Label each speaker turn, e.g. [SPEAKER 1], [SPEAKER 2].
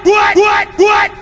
[SPEAKER 1] what, what, what, what?